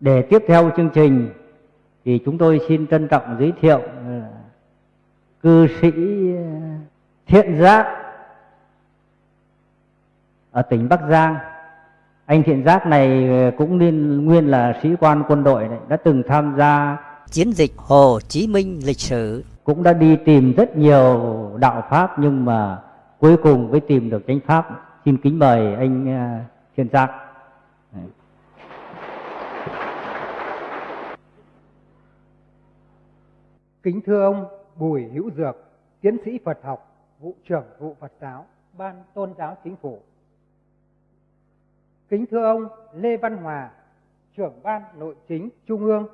Để tiếp theo chương trình thì chúng tôi xin trân trọng giới thiệu uh, cư sĩ Thiện Giác ở tỉnh Bắc Giang. Anh Thiện Giác này cũng nên nguyên là sĩ quan quân đội này, đã từng tham gia chiến dịch Hồ Chí Minh lịch sử. Cũng đã đi tìm rất nhiều đạo Pháp nhưng mà cuối cùng mới tìm được chánh Pháp. Xin kính mời anh Thiện Giác. Kính thưa ông Bùi Hữu Dược, tiến sĩ Phật học, vụ trưởng vụ Phật giáo, Ban Tôn giáo Chính phủ. Kính thưa ông Lê Văn Hòa, trưởng Ban Nội chính Trung ương.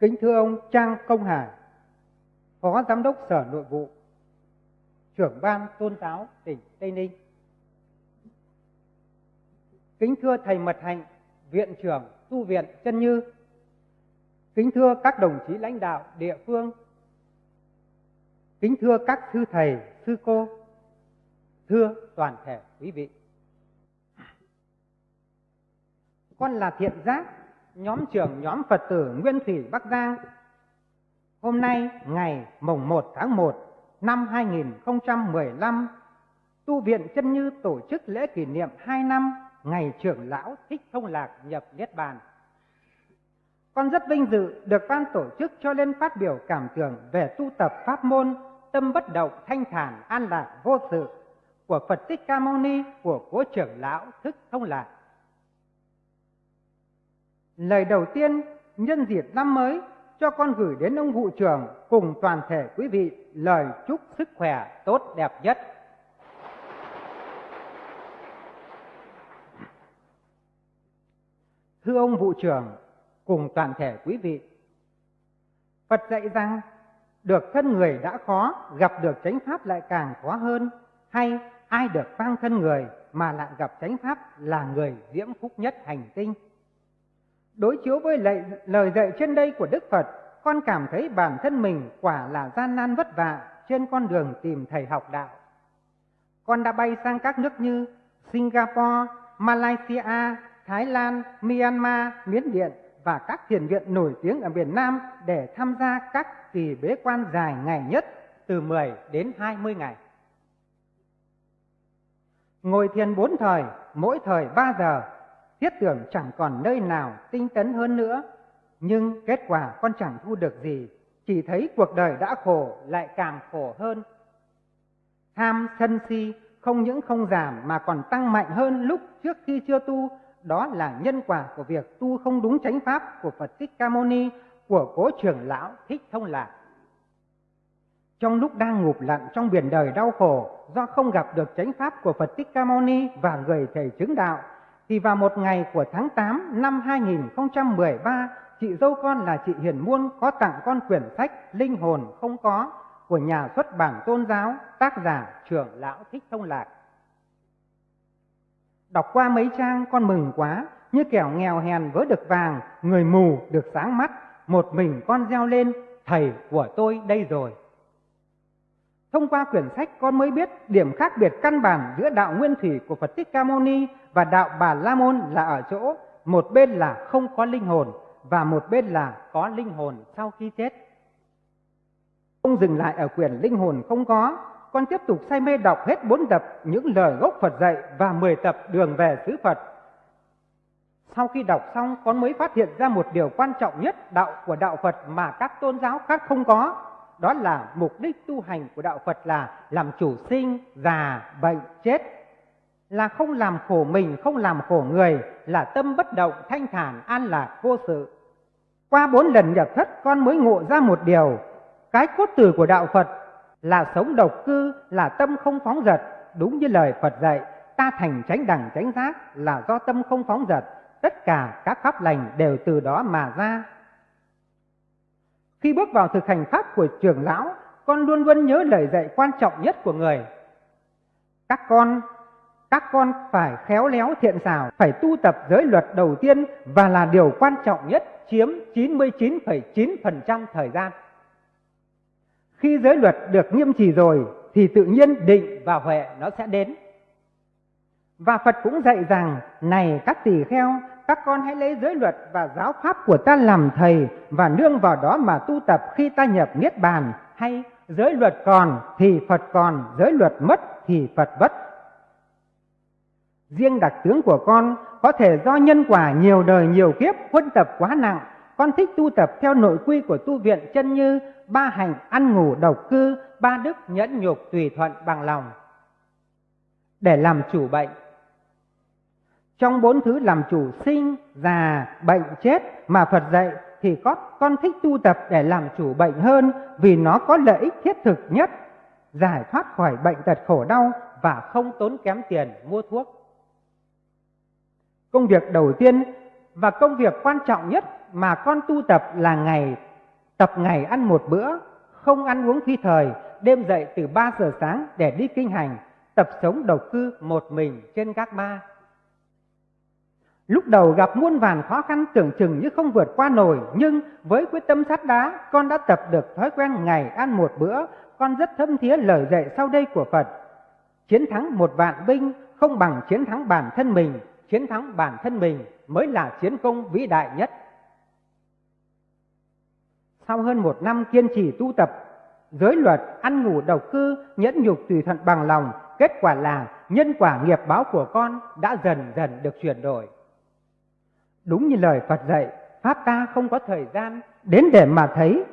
Kính thưa ông Trang Công Hải, Phó Giám đốc Sở Nội vụ, trưởng Ban Tôn giáo tỉnh Tây Ninh. Kính thưa Thầy Mật Hạnh, Viện trưởng Tu viện Chân Như, Kính thưa các đồng chí lãnh đạo địa phương, kính thưa các sư thầy, sư cô, thưa toàn thể quý vị. Con là Thiện Giác, nhóm trưởng nhóm Phật tử Nguyên Thủy Bắc Giang. Hôm nay ngày mùng 1 tháng 1 năm 2015, Tu viện Chân Như tổ chức lễ kỷ niệm 2 năm ngày trưởng lão Thích Thông Lạc nhập Niết Bàn. Con rất vinh dự được ban tổ chức cho lên phát biểu cảm tưởng về tu tập pháp môn tâm bất động thanh thản an lạc vô sự của Phật Thích Ca Mâu Ni của cố trưởng lão Thức Thông Lạc. Lời đầu tiên nhân dịp năm mới cho con gửi đến ông vụ trưởng cùng toàn thể quý vị lời chúc sức khỏe tốt đẹp nhất. Thưa ông vụ trưởng, cùng toàn thể quý vị. Phật dạy rằng được thân người đã khó, gặp được chánh pháp lại càng khó hơn, hay ai được vang thân người mà lại gặp chánh pháp là người diễm phúc nhất hành tinh. Đối chiếu với lời, lời dạy trên đây của Đức Phật, con cảm thấy bản thân mình quả là gian nan vất vả trên con đường tìm thầy học đạo. Con đã bay sang các nước như Singapore, Malaysia, Thái Lan, Myanmar, Miến Điện và các thiền viện nổi tiếng ở miền Nam để tham gia các kỳ bế quan dài ngày nhất từ 10 đến 20 ngày. Ngồi thiền bốn thời, mỗi thời 3 giờ, thiết tưởng chẳng còn nơi nào tinh tấn hơn nữa. Nhưng kết quả con chẳng thu được gì, chỉ thấy cuộc đời đã khổ lại càng khổ hơn. Tham sân si không những không giảm mà còn tăng mạnh hơn lúc trước khi chưa tu đó là nhân quả của việc tu không đúng chánh pháp của Phật Thích Ca Mâu Ni của cố trưởng lão Thích Thông Lạc. Trong lúc đang ngụp lặn trong biển đời đau khổ do không gặp được chánh pháp của Phật Thích Ca Mâu Ni và người thầy chứng đạo, thì vào một ngày của tháng 8 năm 2013, chị dâu con là chị Hiền Muôn có tặng con quyển sách Linh hồn không có của nhà xuất bản tôn giáo tác giả trưởng lão Thích Thông Lạc. Đọc qua mấy trang con mừng quá, như kẻo nghèo hèn vớ được vàng, người mù được sáng mắt, một mình con reo lên, thầy của tôi đây rồi. Thông qua quyển sách con mới biết điểm khác biệt căn bản giữa đạo nguyên thủy của Phật Thích Ca Mâu Ni và đạo Bà La Môn là ở chỗ một bên là không có linh hồn và một bên là có linh hồn sau khi chết. Không dừng lại ở quyển linh hồn không có con tiếp tục say mê đọc hết bốn tập những lời gốc Phật dạy và 10 tập đường về xứ Phật. Sau khi đọc xong, con mới phát hiện ra một điều quan trọng nhất đạo của đạo Phật mà các tôn giáo khác không có. Đó là mục đích tu hành của đạo Phật là làm chủ sinh, già, bệnh, chết. Là không làm khổ mình, không làm khổ người, là tâm bất động, thanh thản, an lạc, vô sự. Qua bốn lần nhập thất, con mới ngộ ra một điều. Cái cốt từ của đạo Phật là sống độc cư, là tâm không phóng dật, đúng như lời Phật dạy, ta thành tránh đẳng tránh giác là do tâm không phóng dật, tất cả các pháp lành đều từ đó mà ra. Khi bước vào thực hành pháp của trưởng lão, con luôn luôn nhớ lời dạy quan trọng nhất của người. Các con, các con phải khéo léo thiện xảo, phải tu tập giới luật đầu tiên và là điều quan trọng nhất chiếm 99,9% thời gian. Khi giới luật được nghiêm trì rồi thì tự nhiên định và huệ nó sẽ đến. Và Phật cũng dạy rằng, này các tỳ kheo, các con hãy lấy giới luật và giáo pháp của ta làm thầy và nương vào đó mà tu tập khi ta nhập niết bàn hay giới luật còn thì Phật còn, giới luật mất thì Phật mất. Riêng đặc tướng của con có thể do nhân quả nhiều đời nhiều kiếp huân tập quá nặng, con thích tu tập theo nội quy của tu viện chân như ba hành ăn ngủ độc cư, ba đức nhẫn nhục tùy thuận bằng lòng. Để làm chủ bệnh, trong bốn thứ làm chủ sinh, già, bệnh, chết mà Phật dạy thì có con thích tu tập để làm chủ bệnh hơn vì nó có lợi ích thiết thực nhất, giải thoát khỏi bệnh tật khổ đau và không tốn kém tiền mua thuốc. Công việc đầu tiên và công việc quan trọng nhất mà con tu tập là ngày tập ngày ăn một bữa, không ăn uống phi thời, đêm dậy từ 3 giờ sáng để đi kinh hành, tập sống độc cư một mình trên các ba Lúc đầu gặp muôn vàn khó khăn tưởng chừng như không vượt qua nổi, nhưng với quyết tâm sắt đá, con đã tập được thói quen ngày ăn một bữa, con rất thâm thía lời dạy sau đây của Phật. Chiến thắng một vạn binh không bằng chiến thắng bản thân mình, chiến thắng bản thân mình mới là chiến công vĩ đại nhất. Sau hơn một năm kiên trì tu tập, giới luật, ăn ngủ độc cư, nhẫn nhục tùy thuận bằng lòng, kết quả là nhân quả nghiệp báo của con đã dần dần được chuyển đổi. Đúng như lời Phật dạy, Pháp ta không có thời gian đến để mà thấy.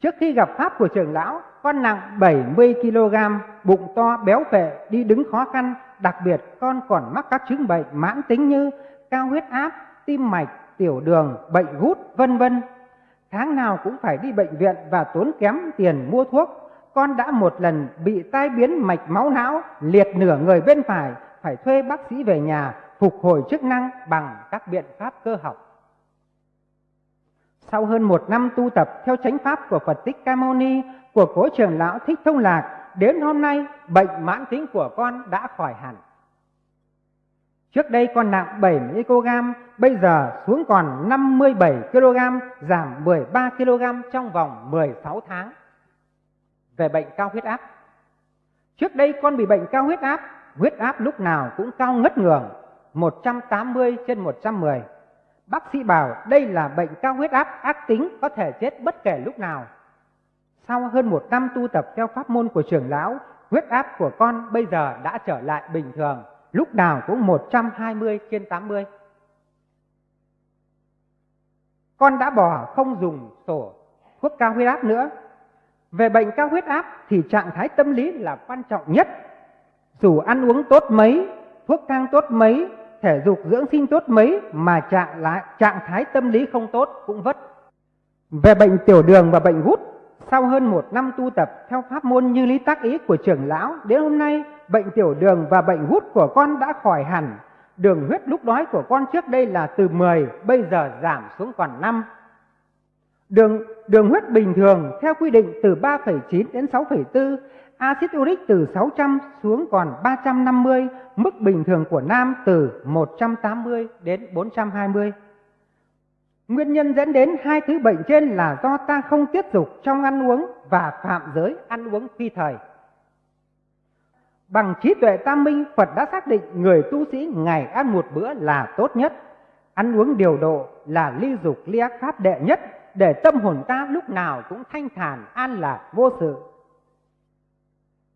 Trước khi gặp Pháp của trưởng lão, con nặng 70 kg, bụng to, béo phệ, đi đứng khó khăn, đặc biệt con còn mắc các chứng bệnh mãn tính như cao huyết áp, tim mạch, tiểu đường, bệnh gút, vân vân. Tháng nào cũng phải đi bệnh viện và tốn kém tiền mua thuốc. Con đã một lần bị tai biến mạch máu não, liệt nửa người bên phải, phải thuê bác sĩ về nhà phục hồi chức năng bằng các biện pháp cơ học. Sau hơn một năm tu tập theo chánh pháp của Phật Tích Ca Mâu Ni, của cố trưởng lão Thích Thông Lạc, đến hôm nay bệnh mãn tính của con đã khỏi hẳn. Trước đây con nặng 70 kg, bây giờ xuống còn 57 kg, giảm 13 kg trong vòng 16 tháng. Về bệnh cao huyết áp. Trước đây con bị bệnh cao huyết áp, huyết áp lúc nào cũng cao ngất ngường, 180 trên 110. Bác sĩ bảo đây là bệnh cao huyết áp ác tính có thể chết bất kể lúc nào. Sau hơn một năm tu tập theo pháp môn của trưởng lão, huyết áp của con bây giờ đã trở lại bình thường, lúc nào cũng 120 trên 80. Con đã bỏ không dùng sổ thuốc cao huyết áp nữa. Về bệnh cao huyết áp thì trạng thái tâm lý là quan trọng nhất. Dù ăn uống tốt mấy, thuốc thang tốt mấy, thể dục dưỡng sinh tốt mấy mà trạng lại trạng thái tâm lý không tốt cũng vất. Về bệnh tiểu đường và bệnh gút, sau hơn một năm tu tập theo pháp môn như lý tác ý của trưởng lão, đến hôm nay bệnh tiểu đường và bệnh gút của con đã khỏi hẳn. Đường huyết lúc đói của con trước đây là từ 10, bây giờ giảm xuống còn 5. Đường đường huyết bình thường theo quy định từ 3,9 đến 6,4 Axit uric từ 600 xuống còn 350, mức bình thường của nam từ 180 đến 420. Nguyên nhân dẫn đến hai thứ bệnh trên là do ta không tiết dục trong ăn uống và phạm giới ăn uống phi thời. Bằng trí tuệ tam minh, Phật đã xác định người tu sĩ ngày ăn một bữa là tốt nhất. Ăn uống điều độ là ly dục ly ác pháp đệ nhất để tâm hồn ta lúc nào cũng thanh thản, an lạc, vô sự.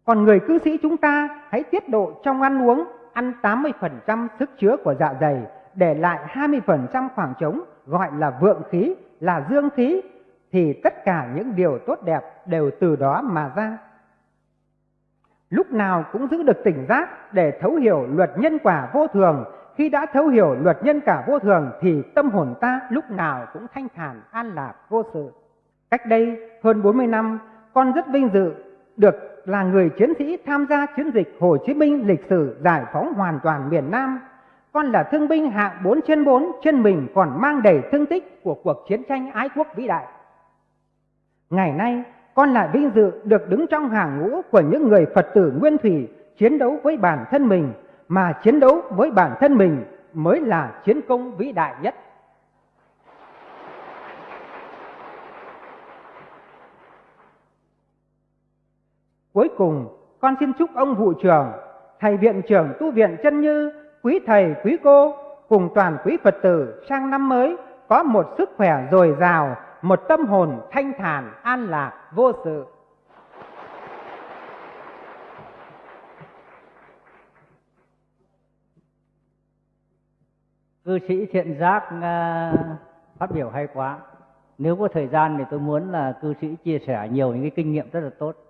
Còn người cư sĩ chúng ta hãy tiết độ trong ăn uống, ăn 80% sức chứa của dạ dày, để lại 20% khoảng trống gọi là vượng khí, là dương khí, thì tất cả những điều tốt đẹp đều từ đó mà ra. Lúc nào cũng giữ được tỉnh giác để thấu hiểu luật nhân quả vô thường. Khi đã thấu hiểu luật nhân quả vô thường thì tâm hồn ta lúc nào cũng thanh thản, an lạc, vô sự. Cách đây hơn 40 năm, con rất vinh dự được là người chiến sĩ tham gia chiến dịch Hồ Chí Minh lịch sử giải phóng hoàn toàn miền Nam. Con là thương binh hạng 4 trên 4, trên mình còn mang đầy thương tích của cuộc chiến tranh ái quốc vĩ đại. Ngày nay, con lại vinh dự được đứng trong hàng ngũ của những người Phật tử Nguyên Thủy chiến đấu với bản thân mình, mà chiến đấu với bản thân mình mới là chiến công vĩ đại nhất. Cuối cùng, con xin chúc ông vụ trưởng, thầy viện trưởng tu viện chân như, quý thầy, quý cô, cùng toàn quý Phật tử sang năm mới có một sức khỏe dồi dào, một tâm hồn thanh thản, an lạc, vô sự. cư sĩ thiện giác uh, phát biểu hay quá nếu có thời gian thì tôi muốn là cư sĩ chia sẻ nhiều những cái kinh nghiệm rất là tốt